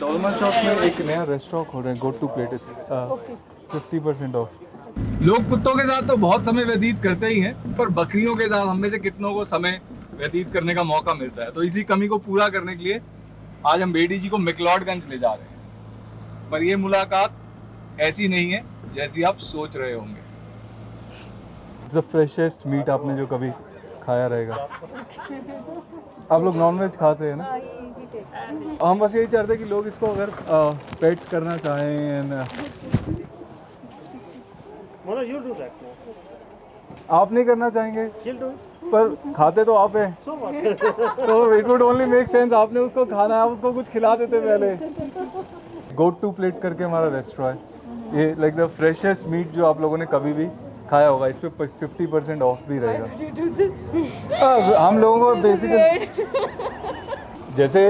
डॉलमन shop में एक नया रेस्टोरेंट खोल रहे हैं go to plate it's fifty percent off लोग कुत्तों के साथ तो बहुत समय व्यतीत करते ही हैं पर बकरियों के साथ हम में से कितनों को समय व्यतीत करने का मौका मिलता है? तो इसी कमी को पूरा करने के लिए आज हम बेटी जी को मिकलॉडगंज ले जा रहे हैं। पर ये मुलाकात ऐसी नहीं है जैसी आप सोच रहे होंगे। द फ्रेशेस्ट मीट आपने जो कभी खाया रहेगा। आप लोग नॉनवेज खाते हैं ना? हम बस यही चाहते हैं कि लोग इसको अगर पेट करना चाहें. आप नहीं करना चाहेंगे. पर खाते तो आप हैं। तो it would only make sense आपने उसको खाना है आप उसको कुछ खिला देते पहले। गोट टू प्लेट करके हमारा रेस्टोरेंट है। ये लाइक द फ्रेशेस्ट मीट जो आप लोगों ने कभी भी खाया होगा इस पे फिफ्टी परसेंट ऑफ़ भी रहेगा। अब हम लोगों को बेसिकली जैसे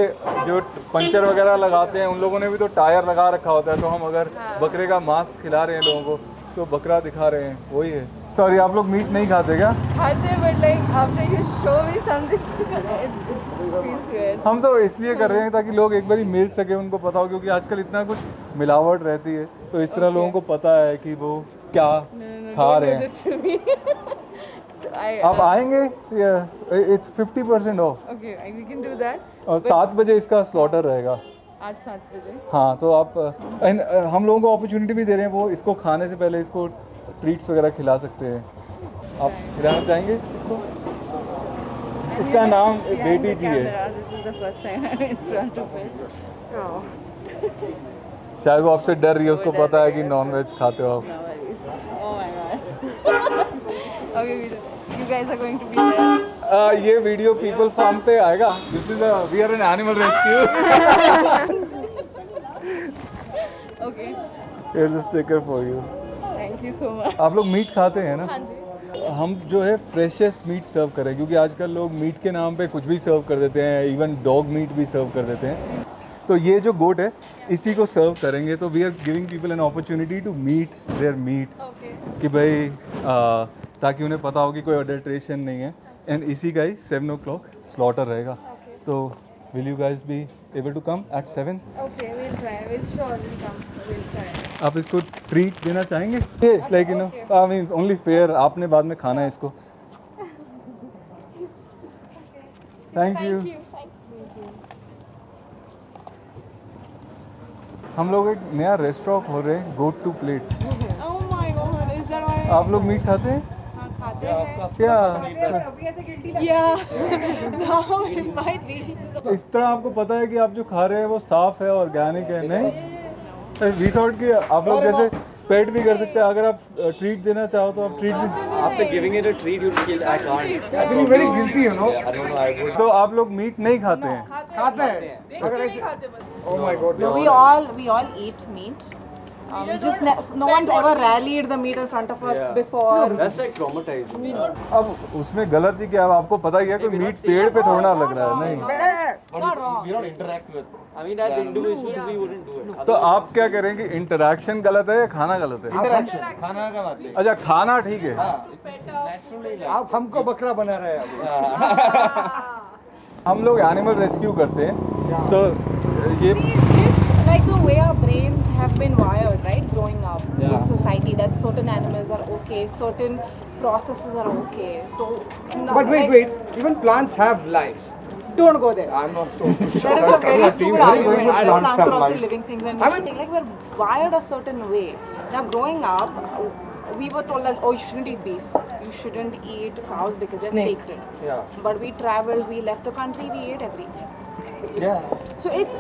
जो पंचर वगैरह लगाते हैं उन लोगों ने भी तो टायर लगा रखा होता है तो हम अगर बकरे का मांस खिला रहे हैं लोगों को तो बकरा दिखा रहे हैं वही है। सॉरी आप लोग मीट नहीं खाते क्या? खाते show me something it feels weird हम तो इसलिए कर रहे हैं ताकि लोग एक बार मिल सके उनको पता हो क्योंकि आजकल इतना कुछ मिलावट रहती है। तो इस तरह okay. लोगों को पता है कि वो क्या खा रहे हैं? आप आएँगे? इट्स फिफ्टी परसेंट ऑफ़ और सात बजे इसका स्लॉटर रहेगा। आज सात बजे। हाँ तो आप and, uh, हम लोगों को अपॉर्चुनिटी भी दे रहे हैं वो इसको खाने से पहले इसको ट्रीट्स वगैरह खिला सकते हैं। आप खिलाना चाहेंगे इसको? इसका नाम बेटी जी है। शायद वो आपसे डर रही है उसको पता है कि। नॉन वेज खाते हो आप. Oh ये वीडियो पीपल फार्म पे आएगा this is we are an animal rescue Okay. Here's a sticker for you Thank you so much. आप लोग मीट खाते हैं ना हाँ जी. हम जो है फ्रेशेस्ट मीट सर्व करें क्योंकि आजकल लोग मीट के नाम पे कुछ भी सर्व कर देते हैं इवन डॉग मीट भी सर्व कर देते हैं तो ये जो गोट है इसी को सर्व करेंगे। तो we are giving people an opportunity to meet their meet कि भाई आ, ताकि उन्हें पता हो कि कोई अडल्ट्रेशन नहीं है। एंड इसी का ही सेवन ओ क्लॉक स्लॉटर रहेगा तो will you guys be able to come at seven. आप इसको ट्रीट देना चाहेंगे? Like you know I mean only fair आपने बाद में खाना है इसको। थैंक यू हम लोग एक नया रेस्टोरेंट खोल रहे हैं गोट टू प्लेट? आप लोग मीट खाते हैं? क्या? might be. इस तरह आपको पता है कि आप जो खा रहे हैं वो साफ़ है ऑर्गेनिक है नहीं? वी थॉट कि आप लोग जैसे पेट भी कर सकते हैं। अगर आप ट्रीट देना चाहो तो आप ट्रीट भी आपने giving it a treat you kill I can't I being very guilty you know तो आप लोग मीट नहीं खाते हैं। खाते हैं। अगर ऐसे ओह my God we all we all eat meat Um, we just ne- no one's ever rallied the meat in front of us Yeah. before. That's like traumatizing. अब उसमें गलत ही क्या है आपको पता ही है कोई मीट पेड़ पे थोड़ा ना लग रहा है नहीं we, we don't interact with. I mean, as individuals, we do it. तो आप क्या करेंगे इंटरेक्शन गलत है या खाना गलत है खाना का बात अच्छा खाना ठीक है आप हमको बकरा बना रहे हैं हम लोग एनिमल रेस्क्यू करते हैं तो ये like the way our brains have been certain animals are okay, certain processes are okay. So, no, But wait, like, wait. Even plants have lives. don't go there. I'm not too That is a very stupid argument. Plants plants are also lives. living things, and I we mean- should- like we're wired a certain way. Now, growing up, we were told that oh, you shouldn't eat beef, you shouldn't eat cows because they're sacred. Yeah. But we traveled, we left the country, we ate everything. Yeah. So it's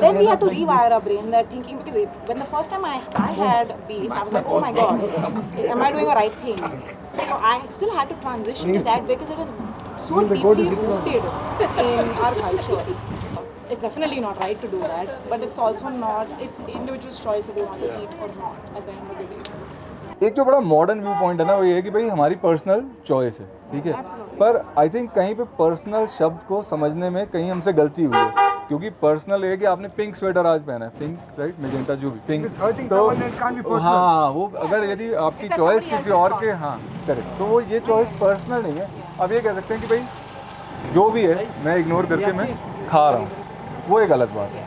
then we had to rewire our brain. That thinking because it, when the first time I I had beef, I was like, oh my god, am I doing the right thing? So I still had to transition to that because it is so deeply rooted in our culture. It's definitely not right to do that, but it's also not. It's individual's choice if they want to eat or not at the end of the day. एक जो बड़ा modern view point है ना वो ये है कि भाई हमारी पर्सनल चॉइस है ठीक है? पर आई थिंक कहीं पे पर्सनल शब्द को समझने में कहीं हमसे गलती हुई है क्योंकि पर्सनल है कि आपने पिंक स्वेटर आज पहना है पिंक राइट मेजेंटा जो भी पिंक personal. हाँ वो अगर यदि आपकी चॉइस किसी और के हाँ करेक्ट तो वो ये चॉइस पर्सनल नहीं है. अब ये कह सकते हैं कि भाई जो भी है मैं इग्नोर करके मैं खा रहा हूँ। वो एक गलत बात है।